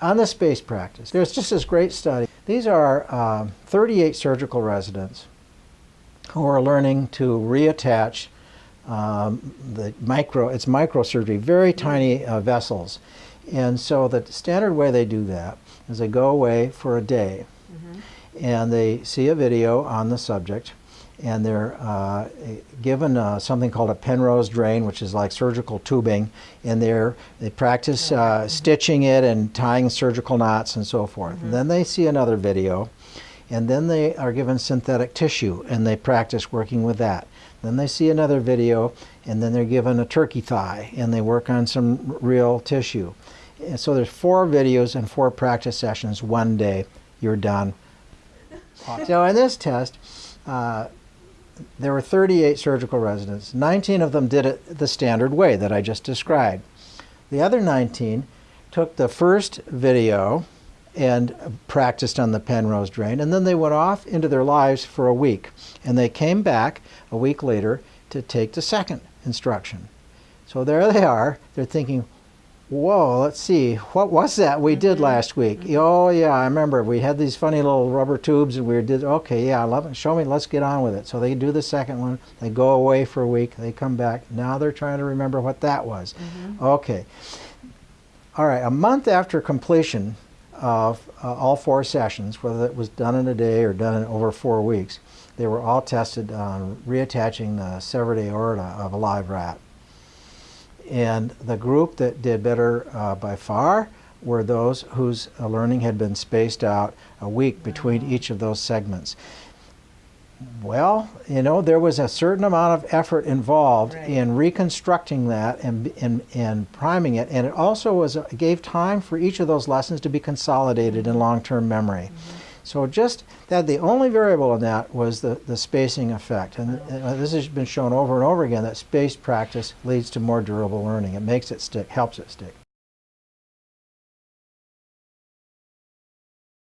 on the space practice, there's just this great study. These are um, 38 surgical residents who are learning to reattach um, the micro, it's microsurgery, very tiny uh, vessels. And so the standard way they do that is they go away for a day and they see a video on the subject and they're uh, given uh, something called a Penrose drain, which is like surgical tubing, and they're, they practice uh, stitching it and tying surgical knots and so forth. And then they see another video, and then they are given synthetic tissue, and they practice working with that. Then they see another video, and then they're given a turkey thigh, and they work on some real tissue. And so there's four videos and four practice sessions, one day, you're done. so in this test, uh, there were 38 surgical residents. 19 of them did it the standard way that I just described. The other 19 took the first video and practiced on the Penrose drain, and then they went off into their lives for a week. And they came back a week later to take the second instruction. So there they are. They're thinking, whoa, let's see, what was that we did mm-hmm. last week? Mm-hmm. Oh, yeah, I remember. We had these funny little rubber tubes and we did, okay, yeah, love it. show me, let's get on with it. So they do the second one. They go away for a week. They come back. Now they're trying to remember what that was. Mm-hmm. Okay. All right, a month after completion of uh, all four sessions, whether it was done in a day or done in over four weeks, they were all tested on reattaching the severed aorta of a live rat. And the group that did better uh, by far were those whose uh, learning had been spaced out a week between each of those segments. Well, you know, there was a certain amount of effort involved Right. in reconstructing that and, and, and priming it, and it also was gave time for each of those lessons to be consolidated in long-term memory. So just that the only variable in that was the, the spacing effect. And uh, this has been shown over and over again that spaced practice leads to more durable learning. It makes it stick, helps it stick.